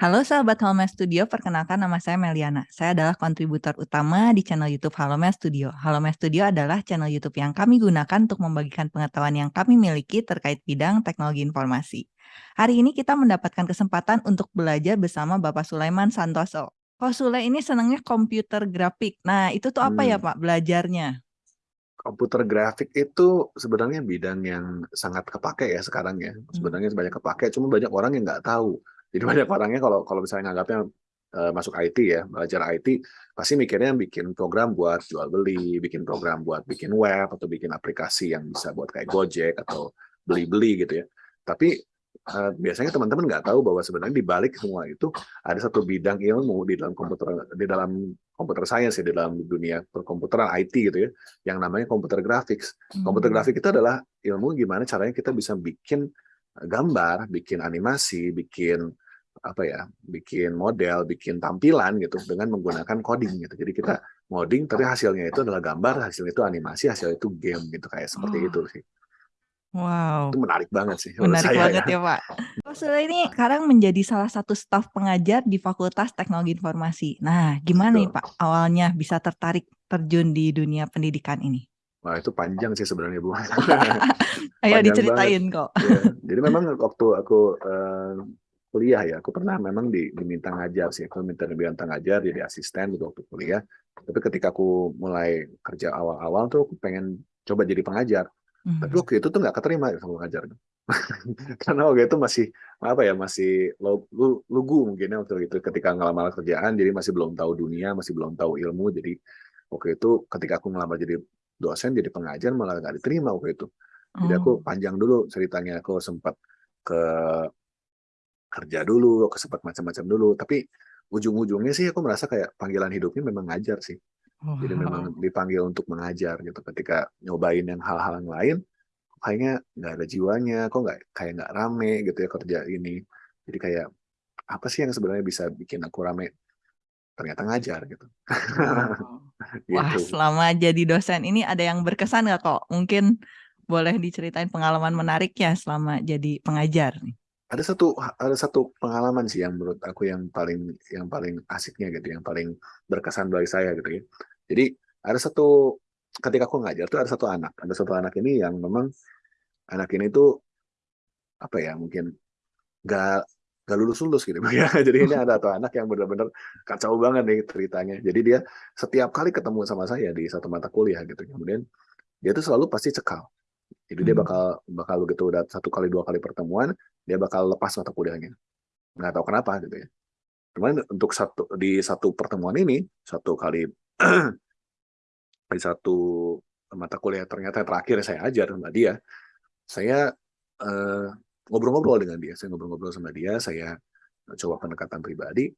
Halo sahabat Halo Studio, perkenalkan nama saya Meliana. Saya adalah kontributor utama di channel YouTube Halo Studio. Halo Studio adalah channel YouTube yang kami gunakan untuk membagikan pengetahuan yang kami miliki terkait bidang teknologi informasi. Hari ini kita mendapatkan kesempatan untuk belajar bersama Bapak Sulaiman Santoso. Kok Sule ini senangnya komputer grafik. Nah, itu tuh apa ya Hmm. Pak belajarnya? Komputer grafik itu sebenarnya bidang yang sangat kepake ya sekarang ya. Hmm. Sebenarnya banyak kepake, cuma banyak orang yang nggak tahu. Jadi banyak orangnya kalau kalau misalnya nganggapnya eh, masuk IT ya, belajar IT, pasti mikirnya bikin program buat jual beli, bikin program buat bikin web atau bikin aplikasi yang bisa buat kayak Gojek atau beli-beli gitu ya. Tapi eh, biasanya teman-teman nggak tahu bahwa sebenarnya di balik semua itu ada satu bidang ilmu di dalam komputer di dalam komputer science ya di dalam dunia perkomputeran IT gitu ya yang namanya komputer graphics. Komputer Hmm. grafik itu adalah ilmu gimana caranya kita bisa bikin gambar, bikin animasi, bikin apa ya, bikin model, bikin tampilan gitu dengan menggunakan coding gitu. Jadi kita ngoding tapi hasilnya itu adalah gambar, hasilnya itu animasi, hasilnya itu game gitu kayak seperti Oh. itu sih. Wow. Itu menarik banget sih Menarik saya banget ya. ya Pak. Sule ini sekarang menjadi salah satu staf pengajar di Fakultas Teknologi Informasi. Nah, gimana nih. Pak awalnya bisa tertarik terjun di dunia pendidikan ini? Wah itu panjang sih sebenarnya Bu. Ayo diceritain banget. kok. Iya. Jadi memang waktu aku eh, kuliah ya, aku pernah memang di- diminta ngajar sih. Aku minta diminta ngajar jadi asisten gitu waktu kuliah. Tapi ketika aku mulai kerja awal-awal tuh aku pengen coba jadi pengajar. Tapi Hmm. waktu itu tuh nggak keterima ya sama pengajar. Karena waktu itu masih apa ya masih lu- lu- lugu mungkin ya waktu itu ketika ngelamar kerjaan jadi masih belum tahu dunia masih belum tahu ilmu jadi waktu itu ketika aku ngelamar jadi dosen jadi pengajar malah nggak diterima waktu itu jadi aku Oh. panjang dulu ceritanya aku sempat ke kerja dulu aku sempat macam-macam dulu tapi ujung-ujungnya sih aku merasa kayak panggilan hidupnya memang ngajar sih jadi memang Wow. dipanggil untuk mengajar gitu ketika nyobain yang hal-hal yang lain kayaknya nggak ada jiwanya kok nggak kayak nggak rame gitu ya kerja ini jadi kayak apa sih yang sebenarnya bisa bikin aku rame ternyata ngajar gitu Wow. Wah, gitu selama jadi dosen ini ada yang berkesan nggak kok? Mungkin boleh diceritain pengalaman menariknya selama jadi pengajar nih. Ada satu ada satu pengalaman sih yang menurut aku yang paling yang paling asiknya gitu yang paling berkesan bagi saya gitu ya. Jadi ada satu ketika aku ngajar tuh ada satu anak. Ada satu anak ini yang memang anak ini tuh apa ya mungkin nggak nggak lulus lulus gitu. Ya jadi ini ada satu anak yang benar-benar kacau banget nih ceritanya. Jadi dia setiap kali ketemu sama saya di satu mata kuliah gitu kemudian dia tuh selalu pasti cekal jadi dia Hmm. bakal bakal begitu udah satu kali dua kali pertemuan dia bakal lepas mata kuliahnya. Nggak tahu kenapa gitu ya. Cuman untuk satu di satu pertemuan ini satu kali di satu mata kuliah ternyata yang terakhir saya ajar sama dia saya eh, ngobrol-ngobrol dengan dia. Saya ngobrol-ngobrol sama dia saya coba pendekatan pribadi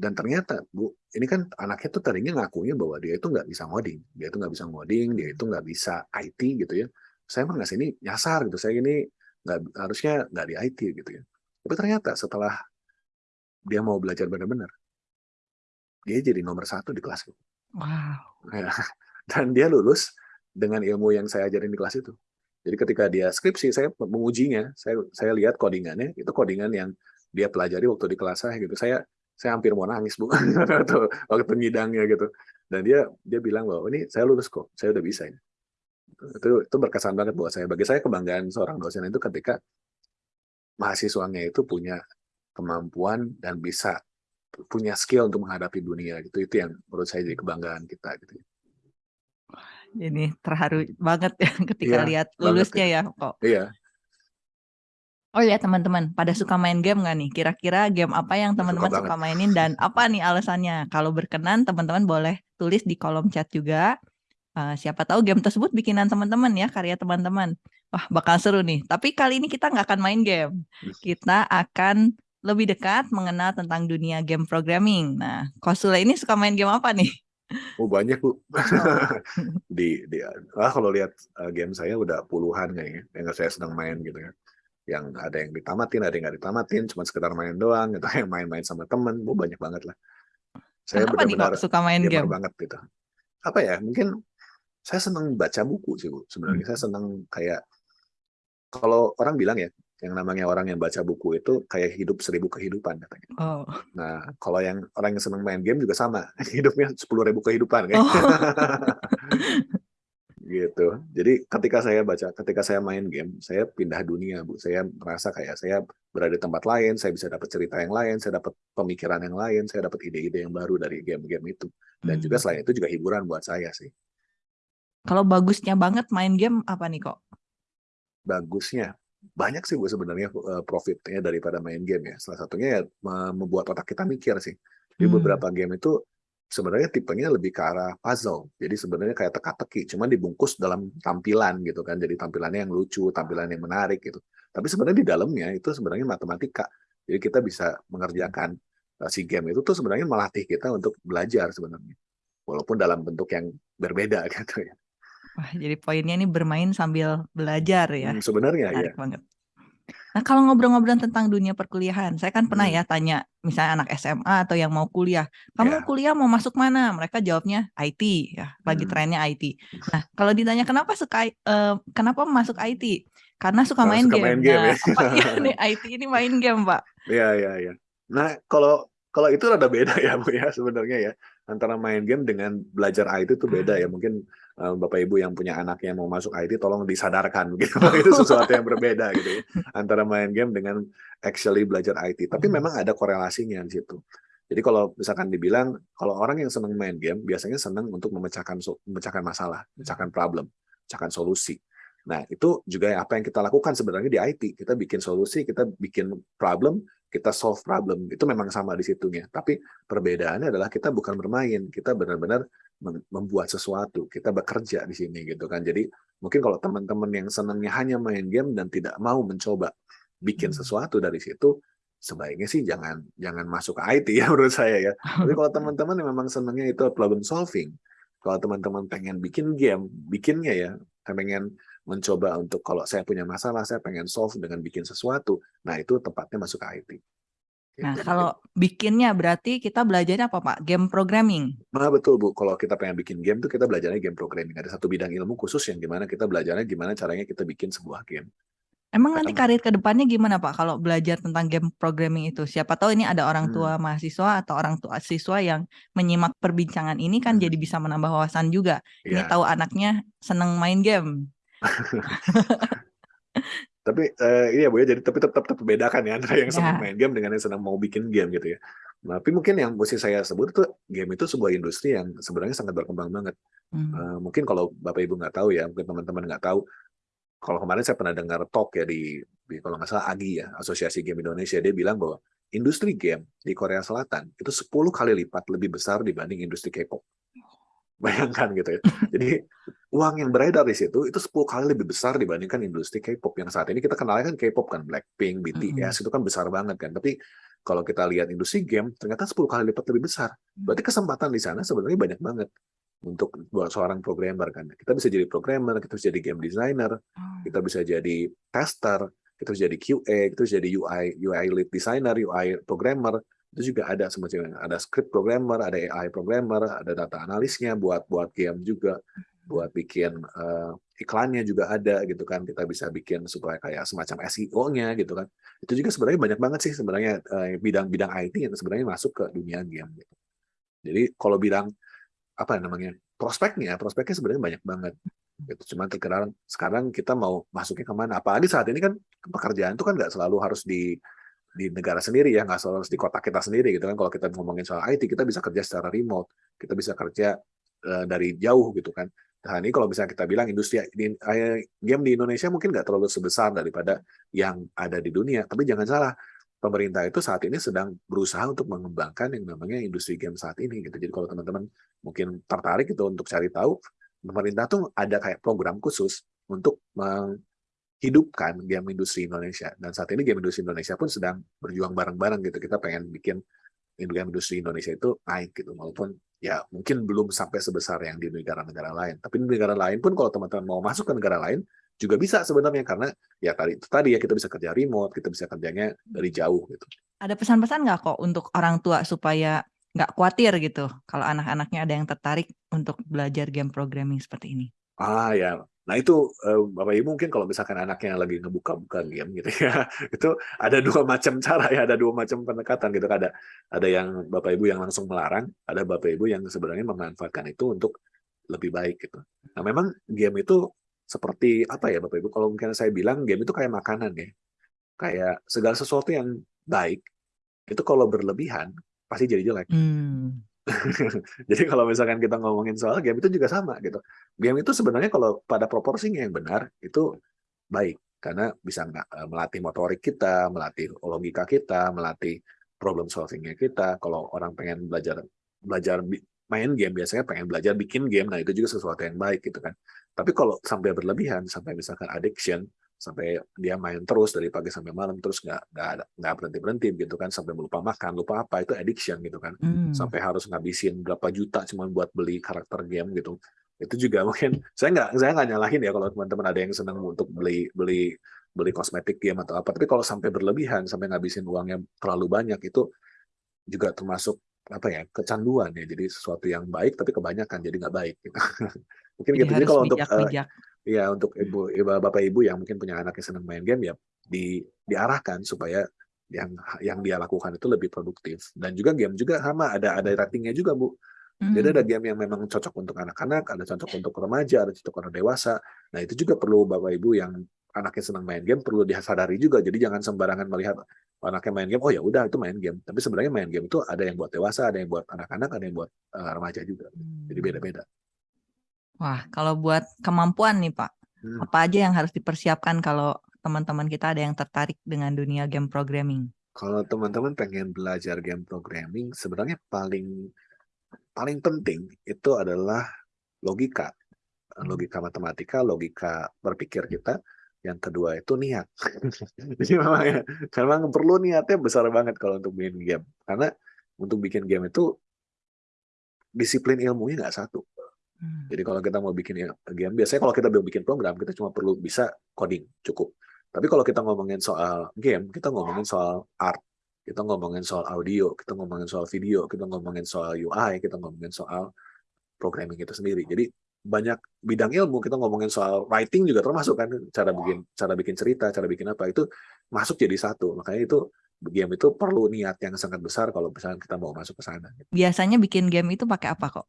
dan ternyata bu ini kan anaknya tuh tadinya ngakunya bahwa dia itu nggak bisa ngoding. Dia itu nggak bisa ngoding dia itu nggak bisa IT gitu ya. Saya emang nggak sini nyasar gitu. Saya ini nggak harusnya nggak di IT gitu ya. Tapi ternyata setelah dia mau belajar benar-benar dia jadi nomor satu di kelas Wow. Ya. dan dia lulus dengan ilmu yang saya ajarin di kelas itu. Jadi ketika dia skripsi saya mengujinya saya saya lihat codingannya itu codingan yang dia pelajari waktu di kelas saya gitu. Saya saya hampir mau nangis bu. Waktu waktu ngidangnya gitu. Dan dia dia bilang bahwa ini saya lulus kok saya udah bisa ini. Itu itu berkesan banget buat saya. Bagi saya kebanggaan seorang dosen itu ketika mahasiswanya itu punya kemampuan dan bisa punya skill untuk menghadapi dunia gitu. Itu yang menurut saya jadi kebanggaan kita gitu. Ini terharu banget ya ketika iya lihat lulusnya gitu ya kok. iya Oh ya teman-teman, pada suka main game nggak nih? Kira-kira game apa yang suka teman-teman banget suka mainin dan apa nih alasannya? Kalau berkenan teman-teman boleh tulis di kolom chat juga. Eh, siapa tahu game tersebut bikinan teman-teman ya, karya teman-teman. Wah, bakal seru nih. Tapi kali ini kita nggak akan main game. Kita akan lebih dekat mengenal tentang dunia game programming. Nah, Kosule ini suka main game apa nih? oh banyak bu Oh. di di ah, kalau lihat uh, game saya udah puluhan kayaknya yang saya sedang main gitu ya yang ada yang ditamatin ada yang nggak ditamatin cuma sekedar main doang gitu yang main-main sama temen bu banyak banget lah saya benar-benar suka main game? banget gitu apa ya mungkin saya senang baca buku sih bu sebenarnya Hmm. saya senang kayak kalau orang bilang ya yang namanya orang yang baca buku itu kayak hidup seribu kehidupan katanya. Oh. Nah, kalau yang orang yang senang main game juga sama, hidupnya sepuluh ribu kehidupan kayak. Oh. gitu. Jadi ketika saya baca, ketika saya main game, saya pindah dunia, Bu. Saya merasa kayak saya berada di tempat lain, saya bisa dapat cerita yang lain, saya dapat pemikiran yang lain, saya dapat ide-ide yang baru dari game-game itu. Dan juga Hmm. selain itu juga hiburan buat saya sih. Kalau bagusnya banget main game apa nih kok? Bagusnya banyak sih Bu sebenarnya eh, profitnya daripada main game ya. Salah satunya ya me- membuat otak kita mikir sih. Jadi Hmm. beberapa game itu sebenarnya tipenya lebih ke arah puzzle. Jadi sebenarnya kayak teka-teki, cuman dibungkus dalam tampilan gitu kan. Jadi tampilannya yang lucu, tampilan yang menarik gitu. Tapi sebenarnya di dalamnya itu sebenarnya matematika. Jadi kita bisa mengerjakan eh, si game itu tuh sebenarnya melatih kita untuk belajar sebenarnya. Walaupun dalam bentuk yang berbeda gitu ya. Wah, jadi poinnya ini bermain sambil belajar ya. Hmm, sebenarnya ya. Menarik banget. Nah, kalau ngobrol-ngobrol tentang dunia perkuliahan, saya kan pernah Hmm. ya tanya, misalnya anak SMA atau yang mau kuliah, kamu Ya. kuliah mau masuk mana? Mereka jawabnya IT, ya, lagi Hmm. trennya IT. Nah, kalau ditanya kenapa suka, eh, kenapa masuk IT? Karena suka main suka game. main game Nah, ya. apa iya nih IT ini main game, Pak? Iya, iya, iya. Nah, kalau kalau itu rada beda ya, Bu ya sebenarnya ya. Antara main game dengan belajar IT itu beda ya. Mungkin Bapak Ibu yang punya anak yang mau masuk IT tolong disadarkan gitu. itu sesuatu yang berbeda gitu ya. Antara main game dengan actually belajar IT. Tapi Hmm. memang ada korelasinya di situ. Jadi kalau misalkan dibilang kalau orang yang senang main game biasanya senang untuk memecahkan memecahkan masalah, memecahkan problem, memecahkan solusi. Nah, itu juga apa yang kita lakukan sebenarnya di IT. Kita bikin solusi, kita bikin problem, kita solve problem. Itu memang sama di situnya. Tapi perbedaannya adalah kita bukan bermain, kita benar-benar membuat sesuatu. Kita bekerja di sini gitu kan. Jadi mungkin kalau teman-teman yang senangnya hanya main game dan tidak mau mencoba bikin Hmm. sesuatu dari situ, sebaiknya sih jangan jangan masuk ke IT ya menurut saya ya. Tapi kalau teman-teman yang memang senangnya itu problem solving, kalau teman-teman pengen bikin game, bikinnya ya, pengen mencoba untuk kalau saya punya masalah, saya pengen solve dengan bikin sesuatu. Nah, itu tepatnya masuk ke IT. Nah, Gitu. kalau bikinnya berarti kita belajarnya apa, Pak? Game programming. Nah, betul Bu, kalau kita pengen bikin game tuh kita belajarnya game programming. Ada satu bidang ilmu khusus yang gimana kita belajarnya gimana caranya kita bikin sebuah game. Emang nanti karir ke depannya gimana, Pak? Kalau belajar tentang game programming itu, siapa tahu ini ada orang Hmm. tua mahasiswa atau orang tua siswa yang menyimak perbincangan ini kan Hmm. jadi bisa menambah wawasan juga. Ini Ya, tahu anaknya seneng main game. tapi eh, iya Bu ya, jadi tapi tetap tetap bedakan ya antara yang senang Ya. main game dengan yang senang mau bikin game gitu ya. Nah, tapi mungkin yang mesti saya sebut itu game itu sebuah industri yang sebenarnya sangat berkembang banget. Hmm. Eh, mungkin kalau Bapak Ibu nggak tahu ya, mungkin teman-teman nggak tahu. Kalau kemarin saya pernah dengar talk ya di, di kalau nggak salah AGI ya, Asosiasi Game Indonesia, dia bilang bahwa industri game di Korea Selatan itu 10 kali lipat lebih besar dibanding industri K-pop. Bayangkan gitu ya. Jadi uang yang beredar di situ itu 10 kali lebih besar dibandingkan industri K-pop yang saat ini kita kenalnya kan K-pop kan Blackpink, BTS itu kan besar banget kan. Tapi kalau kita lihat industri game ternyata 10 kali lipat lebih besar. Berarti kesempatan di sana sebenarnya banyak banget untuk buat seorang programmer kan. Kita bisa jadi programmer, kita bisa jadi game designer, kita bisa jadi tester, kita bisa jadi QA, kita bisa jadi UI, UI lead designer, UI programmer, itu juga ada semacam ada script programmer, ada AI programmer, ada data analisnya buat buat game juga, buat bikin eh, iklannya juga ada gitu kan. Kita bisa bikin supaya kayak semacam SEO-nya gitu kan. Itu juga sebenarnya banyak banget sih sebenarnya eh, bidang-bidang IT yang sebenarnya masuk ke dunia game gitu. Jadi kalau bidang apa namanya prospeknya prospeknya sebenarnya banyak banget gitu cuma terkadang sekarang kita mau masuknya ke mana apalagi saat ini kan pekerjaan itu kan nggak selalu harus di di negara sendiri ya nggak harus di kota kita sendiri gitu kan. Kalau kita ngomongin soal IT kita bisa kerja secara remote kita bisa kerja eh, dari jauh gitu kan. Nah ini kalau bisa kita bilang industri di, eh, game di Indonesia mungkin nggak terlalu sebesar daripada yang ada di dunia. Tapi jangan salah pemerintah itu saat ini sedang berusaha untuk mengembangkan yang namanya industri game saat ini gitu. Jadi kalau teman-teman mungkin tertarik itu untuk cari tahu, pemerintah tuh ada kayak program khusus untuk menghidupkan game industri Indonesia. Dan saat ini game industri Indonesia pun sedang berjuang bareng-bareng gitu. Kita pengen bikin game industri Indonesia itu naik gitu, walaupun ya mungkin belum sampai sebesar yang di negara-negara lain. Tapi di negara lain pun kalau teman-teman mau masuk ke negara lain juga bisa sebenarnya karena ya tadi itu tadi ya kita bisa kerja remote, kita bisa kerjanya dari jauh gitu. Ada pesan-pesan nggak kok untuk orang tua supaya nggak khawatir gitu kalau anak-anaknya ada yang tertarik untuk belajar game programming seperti ini? Ah ya, Nah itu uh, Bapak Ibu mungkin kalau misalkan anaknya lagi ngebuka-buka game gitu ya, itu ada dua macam cara ya, ada dua macam pendekatan gitu. Ada ada yang Bapak Ibu yang langsung melarang, ada Bapak Ibu yang sebenarnya memanfaatkan itu untuk lebih baik gitu. Nah memang game itu seperti apa ya Bapak Ibu? Kalau mungkin saya bilang game itu kayak makanan ya, kayak segala sesuatu yang baik itu kalau berlebihan pasti jadi jelek. Hmm. Jadi kalau misalkan kita ngomongin soal game itu juga sama gitu. Game itu sebenarnya kalau pada proporsinya yang benar itu baik karena bisa eh, melatih motorik kita, melatih logika kita, melatih problem solvingnya kita. Kalau orang pengen belajar belajar main game biasanya pengen belajar bikin game, nah itu juga sesuatu yang baik gitu kan. Tapi kalau sampai berlebihan, sampai misalkan addiction, sampai dia main terus dari pagi sampai malam terus nggak nggak nggak berhenti berhenti gitu kan sampai lupa makan lupa apa itu addiction gitu kan hmm. sampai harus ngabisin berapa juta cuma buat beli karakter game gitu itu juga mungkin saya nggak saya nggak nyalahin ya kalau teman-teman ada yang senang untuk beli beli beli kosmetik game atau apa tapi kalau sampai berlebihan sampai ngabisin uangnya terlalu banyak itu juga termasuk apa ya kecanduan ya jadi sesuatu yang baik tapi kebanyakan jadi nggak baik gitu. mungkin jadi gitu jadi kalau bijak, untuk bijak. Uh, ya untuk ibu, ibu bapak ibu yang mungkin punya anak yang senang main game ya di diarahkan supaya yang yang dia lakukan itu lebih produktif. Dan juga game juga sama ada ada ratingnya juga bu. Jadi ada hmm. game yang memang cocok untuk anak-anak ada cocok untuk remaja ada cocok untuk dewasa. Nah itu juga perlu bapak ibu yang anaknya senang main game perlu disadari juga. Jadi jangan sembarangan melihat anaknya main game oh ya udah itu main game. Tapi sebenarnya main game itu ada yang buat dewasa ada yang buat anak-anak ada yang buat uh, remaja juga. Jadi hmm. beda-beda Wah, kalau buat kemampuan nih Pak, hmm. apa aja yang harus dipersiapkan kalau teman-teman kita ada yang tertarik dengan dunia game programming? Kalau teman-teman pengen belajar game programming, sebenarnya paling paling penting itu adalah logika, logika matematika, logika berpikir kita. Yang kedua itu niat. Jadi memang ya, memang perlu niatnya besar banget kalau untuk bikin game. Karena untuk bikin game itu disiplin ilmunya nggak satu Hmm. Jadi kalau kita mau bikin game, biasanya kalau kita mau bikin program, kita cuma perlu bisa coding, cukup. Tapi kalau kita ngomongin soal game, kita ngomongin soal art, kita ngomongin soal audio, kita ngomongin soal video, kita ngomongin soal UI, kita ngomongin soal programming itu sendiri. Jadi banyak bidang ilmu kita ngomongin soal writing juga termasuk kan cara bikin cara bikin cerita, cara bikin apa itu masuk jadi satu. Makanya itu game itu perlu niat yang sangat besar kalau misalnya kita mau masuk ke sana. Biasanya bikin game itu pakai apa kok?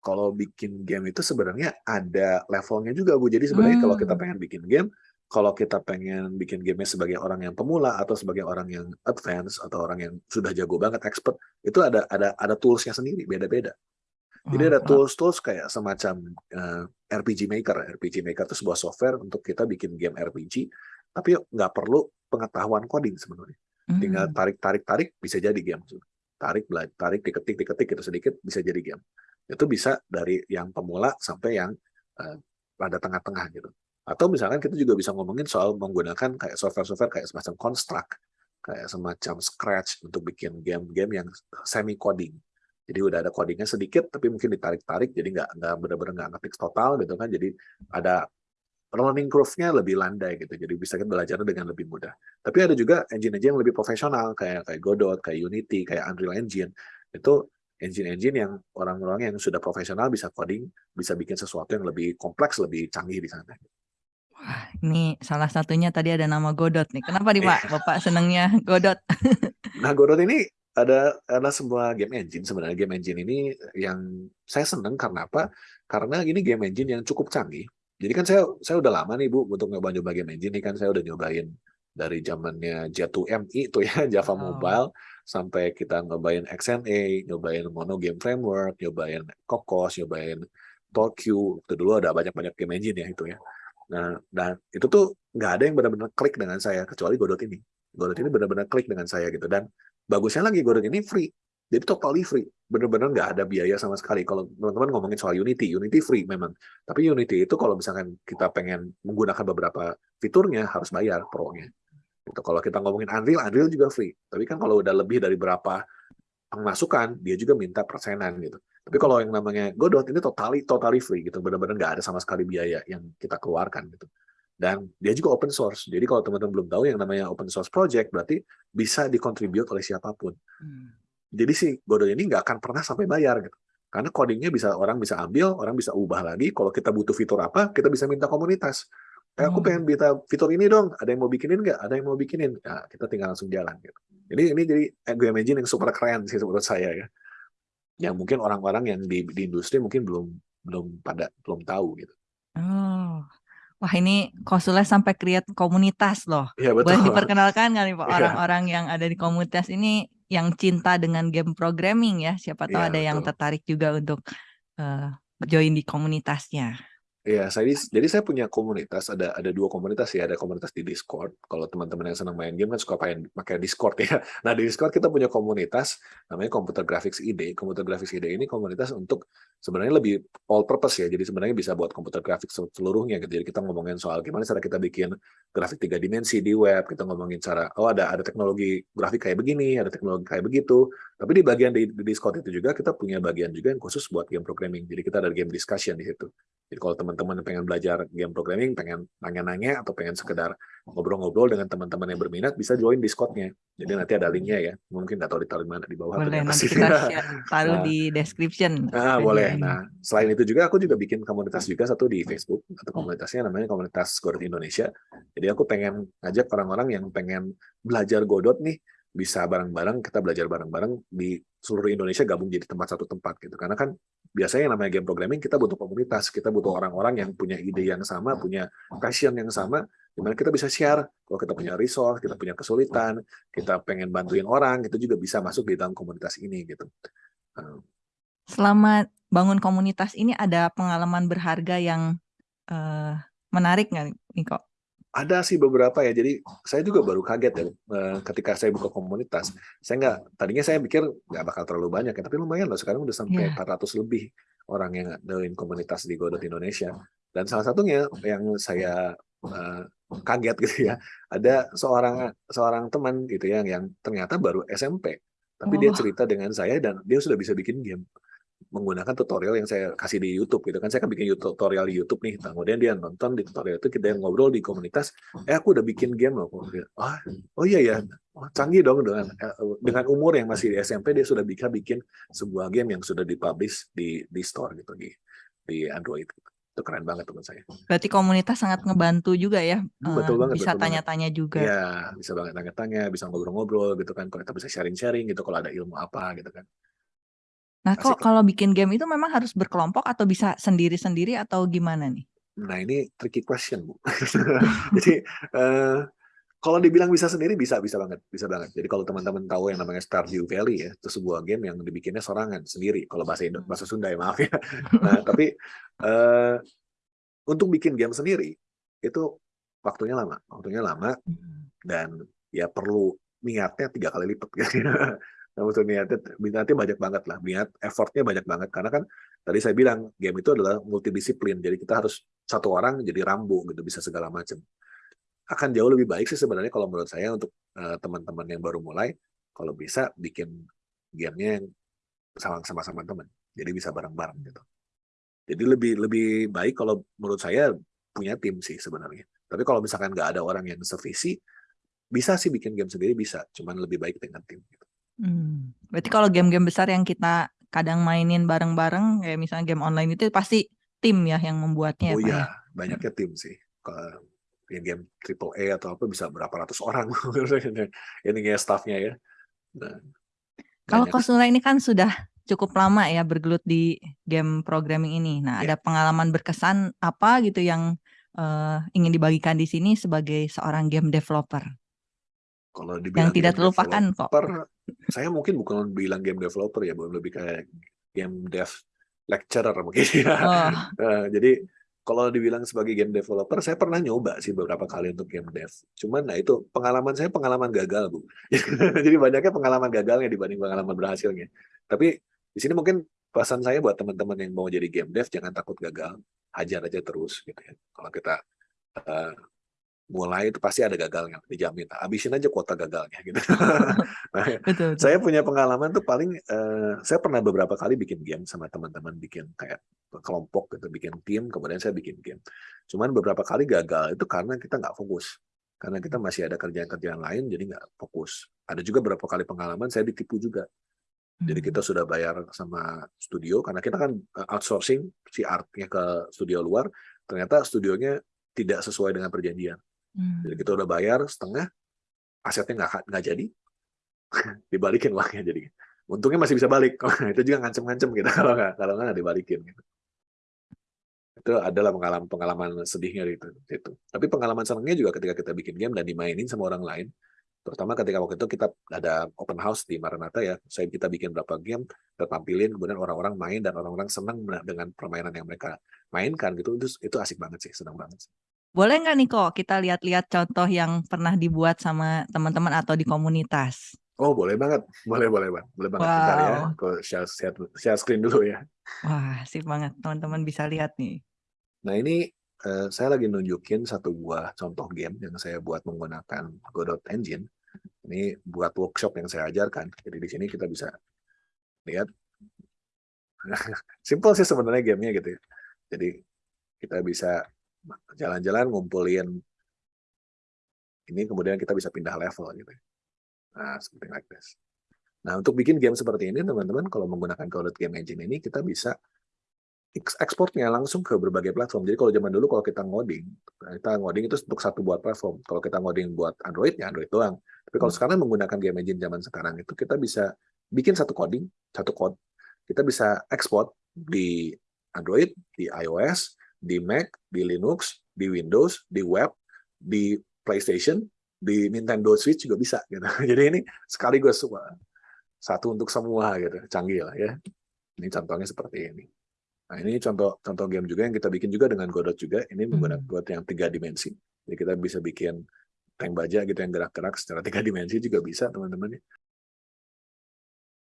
Kalau bikin game itu sebenarnya ada levelnya juga Bu. Jadi sebenarnya hmm. kalau kita hmm. pengen bikin game, kalau kita pengen bikin gamenya sebagai orang yang pemula atau sebagai orang yang advance atau orang yang sudah jago banget expert, itu ada ada ada toolsnya sendiri, beda-beda. Jadi ada tools-tools kayak semacam uh, eh, RPG Maker. RPG Maker itu sebuah software untuk kita bikin game RPG, tapi nggak perlu pengetahuan coding sebenarnya. Tinggal hmm. tarik-tarik-tarik bisa jadi game. Tarik, tarik, diketik, diketik itu sedikit bisa jadi game itu bisa dari yang pemula sampai yang uh, pada tengah-tengah gitu. Atau misalkan kita juga bisa ngomongin soal menggunakan kayak software-software kayak semacam Construct, kayak semacam Scratch untuk bikin game-game yang semi coding. Jadi udah ada codingnya sedikit, tapi mungkin ditarik-tarik, jadi nggak nggak benar-benar nggak ngetik total gitu kan. Jadi ada learning curve-nya lebih landai gitu, jadi bisa kita belajar dengan lebih mudah. Tapi ada juga engine-engine yang lebih profesional kayak kayak Godot, kayak Unity, kayak Unreal Engine. Itu engine-engine yang orang-orang yang sudah profesional bisa coding, bisa bikin sesuatu yang lebih kompleks, lebih canggih di sana. Wah, ini salah satunya tadi ada nama Godot nih. Kenapa nih Pak? Iya. Bapak senangnya Godot? nah, Godot ini ada adalah sebuah game engine sebenarnya game engine ini yang saya senang karena apa? Karena ini game engine yang cukup canggih. Jadi kan saya saya udah lama nih Bu untuk nyoba-nyoba game engine ini kan saya udah nyobain dari zamannya J2MI itu ya Java oh. Mobile sampai kita nyobain XNA, nyobain Mono Game Framework, nyobain Cocos, nyobain Tokyo. Itu dulu ada banyak-banyak game engine ya itu ya. Nah, dan itu tuh nggak ada yang benar-benar klik dengan saya kecuali Godot ini. Godot ini benar-benar klik dengan saya gitu dan bagusnya lagi Godot ini free. Jadi totally free, benar-benar nggak ada biaya sama sekali. Kalau teman-teman ngomongin soal Unity, Unity free memang. Tapi Unity itu kalau misalkan kita pengen menggunakan beberapa fiturnya harus bayar pro-nya. Gitu. Kalau kita ngomongin Unreal, Unreal juga free. Tapi kan kalau udah lebih dari berapa pemasukan, dia juga minta persenan gitu. Tapi kalau yang namanya Godot ini totally totally free gitu, benar-benar nggak ada sama sekali biaya yang kita keluarkan gitu. Dan dia juga open source. Jadi kalau teman-teman belum tahu yang namanya open source project berarti bisa dikontribut oleh siapa pun. Hmm. Jadi si Godot ini nggak akan pernah sampai bayar gitu. Karena codingnya bisa orang bisa ambil, orang bisa ubah lagi. Kalau kita butuh fitur apa, kita bisa minta komunitas. Eh, aku Oh. pengen minta fitur ini dong. Ada yang mau bikinin nggak? Ada yang mau bikinin? Ya, kita tinggal langsung jalan. Gitu. Jadi ini jadi game engine yang super keren sih menurut saya ya. Yang mungkin orang-orang yang di, di industri mungkin belum belum pada belum tahu gitu. Oh. Wah ini konsulnya sampai create komunitas loh. Iya betul. Boleh diperkenalkan kali Pak Iya. orang-orang yang ada di komunitas ini yang cinta dengan game programming ya. Siapa tahu Iya, ada yang betul. tertarik juga untuk eh, join di komunitasnya. Iya, saya jadi saya punya komunitas ada ada dua komunitas ya, ada komunitas di Discord. Kalau teman-teman yang senang main game kan suka pakai pakai Discord ya. Nah di Discord kita punya komunitas namanya Computer Graphics ID. Computer Graphics ID ini komunitas untuk sebenarnya lebih all purpose ya. Jadi sebenarnya bisa buat computer graphics seluruhnya. Gitu. Jadi kita ngomongin soal gimana cara kita bikin grafik tiga dimensi di web. Kita ngomongin cara oh ada ada teknologi grafik kayak begini, ada teknologi kayak begitu. Tapi di bagian di, di Discord itu juga kita punya bagian juga yang khusus buat game programming. Jadi kita ada game discussion di situ. Jadi kalau teman-teman pengen belajar game programming, pengen nanya-nanya atau pengen sekedar ngobrol-ngobrol dengan teman-teman yang berminat, bisa join Discord-nya. Jadi nanti ada linknya ya. Mungkin nggak tahu ditaruh di mana di bawah Boleh nanti kita taruh Nah. di description. Ah, video boleh. Nah, selain itu juga aku juga bikin komunitas juga satu di Facebook atau komunitasnya namanya komunitas Godot Indonesia. Jadi aku pengen ngajak orang-orang yang pengen belajar Godot nih bisa bareng-bareng kita belajar bareng-bareng di seluruh Indonesia gabung jadi tempat satu tempat gitu. Karena kan biasanya yang namanya game programming kita butuh komunitas, kita butuh orang-orang yang punya ide yang sama, punya passion yang sama, di mana kita bisa share. Kalau kita punya resource, kita punya kesulitan, kita pengen bantuin orang, itu juga bisa masuk di dalam komunitas ini gitu. Uh, Selama bangun komunitas ini ada pengalaman berharga yang eh, menarik nggak nih kok? Ada sih beberapa ya. Jadi saya juga baru kaget ya eh, ketika saya buka komunitas. Saya nggak tadinya saya pikir nggak bakal terlalu banyak ya, tapi lumayan loh sekarang udah sampai Iya. 400 lebih orang yang join komunitas di Godot Indonesia. Dan salah satunya yang saya eh, kaget gitu ya, ada seorang seorang teman gitu ya yang ternyata baru SMP, tapi dia Oh. cerita dengan saya dan dia sudah bisa bikin game menggunakan tutorial yang saya kasih di YouTube gitu kan. Saya kan bikin YouTube- tutorial di YouTube nih. Nah, kemudian dia nonton di tutorial itu kita ngobrol di komunitas eh aku udah bikin game loh. Ah oh iya ya? Oh, canggih dong dengan eh, dengan umur yang masih di SMP dia sudah bisa bikin sebuah game yang sudah dipublish di di store gitu di di Android. Itu keren banget teman saya. Berarti komunitas sangat ngebantu juga ya. Eh, betul banget, bisa tanya-tanya juga. Iya bisa banget tanya-tanya bisa ngobrol-ngobrol gitu kan. Kalau kita bisa sharing-sharing gitu kalau ada ilmu apa gitu kan Nah, kok kalau bikin game itu memang harus berkelompok atau bisa sendiri-sendiri atau gimana nih? Nah ini tricky question bu. Jadi eh, kalau dibilang bisa sendiri bisa bisa banget bisa banget. Jadi kalau teman-teman tahu yang namanya Stardew Valley ya itu sebuah game yang dibikinnya sorangan sendiri. Kalau bahasa Indo bahasa Sunda ya maaf ya. Nah tapi eh, untuk bikin game sendiri itu waktunya lama, waktunya lama dan ya perlu niatnya tiga kali lipat. Nah, untuk niatnya, niatnya banyak banget lah, niat effortnya banyak banget karena kan tadi saya bilang game itu adalah multidisiplin, jadi kita harus satu orang jadi rambu gitu bisa segala macam. Akan jauh lebih baik sih sebenarnya kalau menurut saya untuk eh, teman-teman yang baru mulai, kalau bisa bikin gamenya yang sama- sama-sama teman, jadi bisa bareng-bareng gitu. Jadi lebih lebih baik kalau menurut saya punya tim sih sebenarnya. Tapi kalau misalkan nggak ada orang yang sevisi, bisa sih bikin game sendiri bisa, cuman lebih baik dengan tim. Gitu. Hmm. Berarti kalau game-game besar yang kita kadang mainin bareng-bareng, kayak misalnya game online itu pasti tim ya yang membuatnya ya, Oh Pak ya? iya, banyaknya tim sih. Kalau yang game triple A atau apa bisa berapa ratus orang ini ya staffnya ya. Nah, Kalau banyak. Kosula ini kan sudah cukup lama ya bergelut di game programming ini. Nah, Ya. ada pengalaman berkesan apa gitu yang eh, ingin dibagikan di sini sebagai seorang game developer? Kalau Yang dibilang tidak game terlupakan kok. saya mungkin bukan bilang game developer ya, bukan lebih kayak game dev lecturer mungkin ya. Oh, Eh, jadi kalau dibilang sebagai game developer, saya pernah nyoba sih beberapa kali untuk game dev. Cuman nah itu pengalaman saya pengalaman gagal bu. jadi banyaknya pengalaman gagalnya dibanding pengalaman berhasilnya. Tapi di sini mungkin pesan saya buat teman-teman yang mau jadi game dev jangan takut gagal, hajar aja terus gitu ya. Kalau kita eh, mulai itu pasti ada gagalnya, dijamin. Habisin aja kuota gagalnya gitu. Nah, betul, betul. saya punya pengalaman tuh paling eh, saya pernah beberapa kali bikin game sama teman-teman bikin kayak kelompok gitu bikin tim kemudian saya bikin game cuman beberapa kali gagal itu karena kita nggak fokus karena kita masih ada kerjaan-kerjaan lain jadi nggak fokus ada juga beberapa kali pengalaman saya ditipu juga Jadi Hmm. kita sudah bayar sama studio karena kita kan uh, outsourcing si artnya ke studio luar. Ternyata studionya tidak sesuai dengan perjanjian. Hmm. Jadi kita udah bayar setengah, asetnya nggak nggak jadi, dibalikin uangnya jadi. Untungnya masih bisa balik. itu juga ngancem-ngancem kita kalau nggak kalau nggak dibalikin. Gitu. Itu adalah pengalaman pengalaman sedihnya itu. itu. Tapi pengalaman senangnya juga ketika kita bikin game dan dimainin sama orang lain. Terutama ketika waktu itu kita ada open house di Maranatha ya. Saya kita bikin berapa game, kita tampilin, kemudian orang-orang main dan orang-orang senang dengan permainan yang mereka mainkan gitu. Itu itu asik banget sih, senang banget. Sih. Boleh nggak nih kok kita lihat-lihat contoh yang pernah dibuat sama teman-teman atau di komunitas? Oh boleh banget, boleh boleh banget, boleh banget. Wow. Bentar ya, aku share, share, share screen dulu ya. Wah, sip banget. Teman-teman bisa lihat nih. Nah ini eh, saya lagi nunjukin satu buah contoh game yang saya buat menggunakan Godot Engine. Ini buat workshop yang saya ajarkan. Jadi di sini kita bisa lihat. Simple sih sebenarnya gamenya gitu ya. Jadi kita bisa jalan-jalan ngumpulin ini kemudian kita bisa pindah level gitu. Nah, seperti like this. Nah, untuk bikin game seperti ini teman-teman kalau menggunakan Godot Game Engine ini kita bisa ekspornya langsung ke berbagai platform. Jadi kalau zaman dulu kalau kita ngoding, kita ngoding itu untuk satu buat platform. Kalau kita ngoding buat Android ya Android doang. Tapi kalau sekarang menggunakan game engine zaman sekarang itu kita bisa bikin satu coding, satu code. Kita bisa ekspor di Android, di iOS, di Mac, di Linux, di Windows, di web, di PlayStation, di Nintendo Switch juga bisa gitu. Jadi ini sekaligus semua satu untuk semua gitu, canggih lah ya. Ini contohnya seperti ini. Nah, ini contoh contoh game juga yang kita bikin juga dengan Godot juga. Ini menggunakan buat yang tiga dimensi. Jadi kita bisa bikin tank baja gitu yang gerak-gerak secara tiga dimensi juga bisa teman-teman.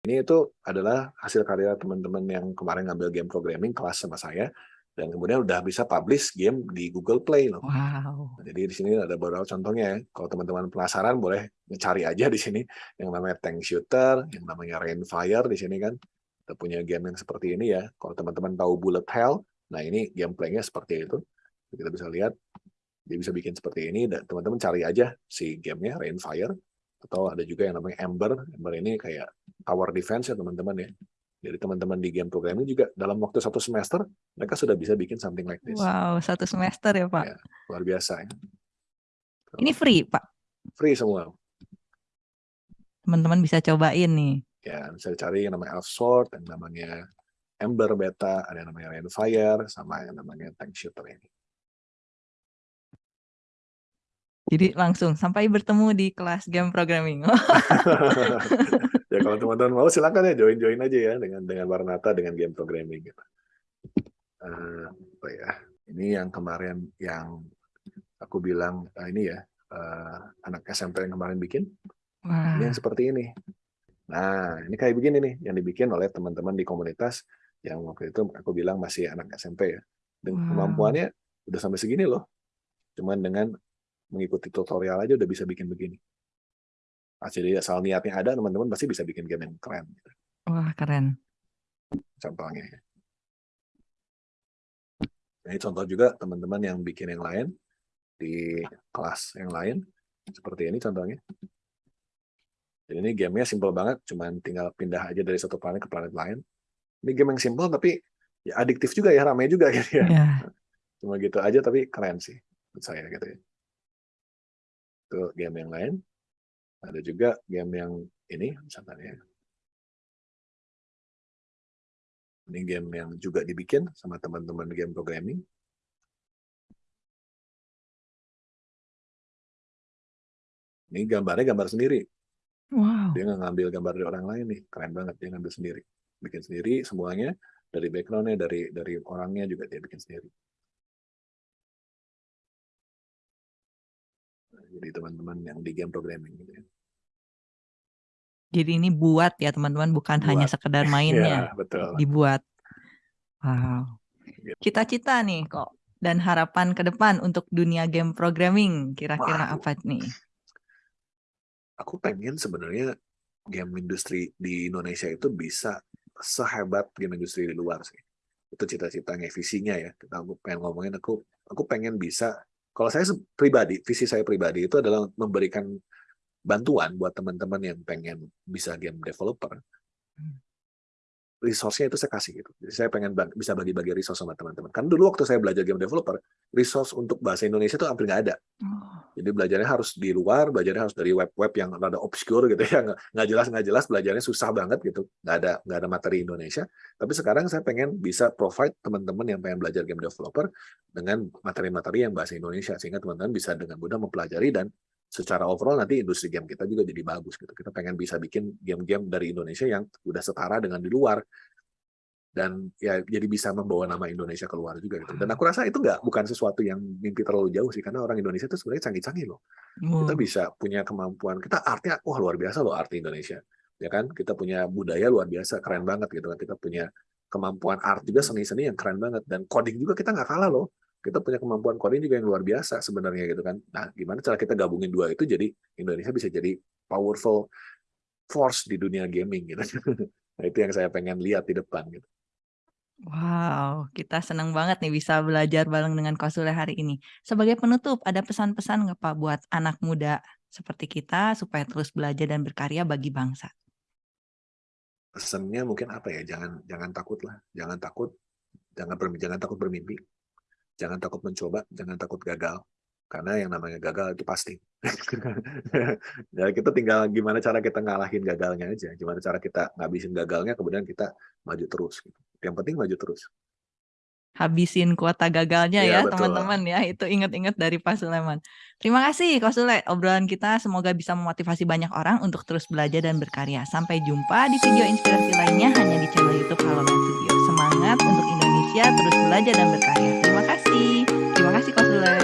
Ini itu adalah hasil karya teman-teman yang kemarin ngambil game programming kelas sama saya dan kemudian udah bisa publish game di Google Play loh. Wow. Jadi di sini ada beberapa contohnya ya. Kalau teman-teman penasaran boleh cari aja di sini yang namanya tank shooter, yang namanya rainfire di sini kan kita punya game yang seperti ini ya. Kalau teman-teman tahu Bullet Hell, nah ini gameplaynya seperti itu. Kita bisa lihat, dia bisa bikin seperti ini, dan teman-teman cari aja si gamenya, Rainfire. Atau ada juga yang namanya Ember. Ember ini kayak tower defense ya teman-teman ya. Jadi teman-teman di game programming juga dalam waktu satu semester, mereka sudah bisa bikin something like this. Wow, satu semester ya Pak. Ya, luar biasa ya. Ini free Pak. Free semua. Teman-teman bisa cobain nih. ya bisa cari yang namanya Elf Sword, yang namanya Ember Beta, ada yang namanya Rainfire, sama yang namanya Tank Shooter ini. Jadi langsung sampai bertemu di kelas game programming. ya kalau teman-teman mau silakan ya join-join aja ya dengan dengan Warnata dengan game programming gitu. Uh, apa ya? Ini yang kemarin yang aku bilang uh, ini ya uh, anak SMP yang kemarin bikin. Wah. Ini yang seperti ini. Nah, ini kayak begini nih yang dibikin oleh teman-teman di komunitas yang waktu itu aku bilang masih anak SMP ya. Dan Wow. kemampuannya udah sampai segini loh. Cuman dengan mengikuti tutorial aja udah bisa bikin begini. Nah, jadi asal niatnya ada, teman-teman pasti bisa bikin game yang keren. gitu. Wah, keren. Contohnya. Ini contoh juga teman-teman yang bikin yang lain di kelas yang lain. Seperti ini contohnya. Jadi ini gamenya simple banget, cuman tinggal pindah aja dari satu planet ke planet lain. Ini game yang simple tapi ya adiktif juga ya, ramai juga gitu ya. Ya. Cuma gitu aja tapi keren sih menurut saya gitu ya. Itu game yang lain. Ada juga game yang ini misalnya ya. Ini game yang juga dibikin sama teman-teman game programming. Ini gambarnya gambar sendiri. Wow. Dia nggak ngambil gambar dari orang lain nih, keren banget dia ngambil sendiri, bikin sendiri semuanya dari backgroundnya, dari dari orangnya juga dia bikin sendiri. Jadi teman-teman yang di game programming gitu ya. Jadi ini buat ya teman-teman, bukan hanya Buat. sekedar mainnya, Ya, betul. dibuat. Wow. Gitu. Cita-cita nih kok dan harapan ke depan untuk dunia game programming kira-kira apa nih? Aku pengen sebenarnya game industri di Indonesia itu bisa sehebat game industri di luar sih. Itu cita-citanya, visinya ya. Kita aku pengen ngomongin aku aku pengen bisa kalau saya pribadi, visi saya pribadi itu adalah memberikan bantuan buat teman-teman yang pengen bisa game developer resource-nya itu saya kasih gitu. Jadi saya pengen bag, bisa bagi-bagi resource sama teman-teman. Kan dulu waktu saya belajar game developer, resource untuk bahasa Indonesia itu hampir nggak ada. Oh. Jadi belajarnya harus di luar, belajarnya harus dari web-web yang rada obscure gitu ya, nggak jelas nggak jelas, belajarnya susah banget gitu, nggak ada nggak ada materi Indonesia. Tapi sekarang saya pengen bisa provide teman-teman yang pengen belajar game developer dengan materi-materi yang bahasa Indonesia sehingga teman-teman bisa dengan mudah mempelajari dan secara overall nanti industri game kita juga jadi bagus gitu. Kita pengen bisa bikin game-game dari Indonesia yang udah setara dengan di luar dan ya jadi bisa membawa nama Indonesia keluar juga gitu. Dan aku rasa itu nggak bukan sesuatu yang mimpi terlalu jauh sih karena orang Indonesia itu sebenarnya canggih-canggih loh. Hmm. Kita bisa punya kemampuan. Kita artinya wah luar biasa loh arti Indonesia. Ya kan? Kita punya budaya luar biasa, keren banget gitu kan. Kita punya kemampuan art juga seni-seni yang keren banget dan coding juga kita nggak kalah loh kita punya kemampuan coding juga yang luar biasa sebenarnya gitu kan. Nah, gimana cara kita gabungin dua itu jadi Indonesia bisa jadi powerful force di dunia gaming gitu. nah, itu yang saya pengen lihat di depan gitu. Wow, kita senang banget nih bisa belajar bareng dengan Kosule hari ini. Sebagai penutup, ada pesan-pesan nggak Pak buat anak muda seperti kita supaya terus belajar dan berkarya bagi bangsa? Pesannya mungkin apa ya? Jangan jangan takut lah, jangan takut, jangan jangan takut bermimpi jangan takut mencoba, jangan takut gagal. Karena yang namanya gagal itu pasti. ya kita tinggal gimana cara kita ngalahin gagalnya aja. Gimana cara kita ngabisin gagalnya, kemudian kita maju terus. Gitu. Yang penting maju terus. Habisin kuota gagalnya iya, ya teman-teman ya. Itu ingat-ingat dari Pak Suleman. Terima kasih Kak Sule. Obrolan kita semoga bisa memotivasi banyak orang untuk terus belajar dan berkarya. Sampai jumpa di video inspirasi lainnya hanya di channel YouTube Halo Studio. Semangat untuk Indonesia terus belajar dan berkarya. Terima kasih. Terima kasih Kak Sule.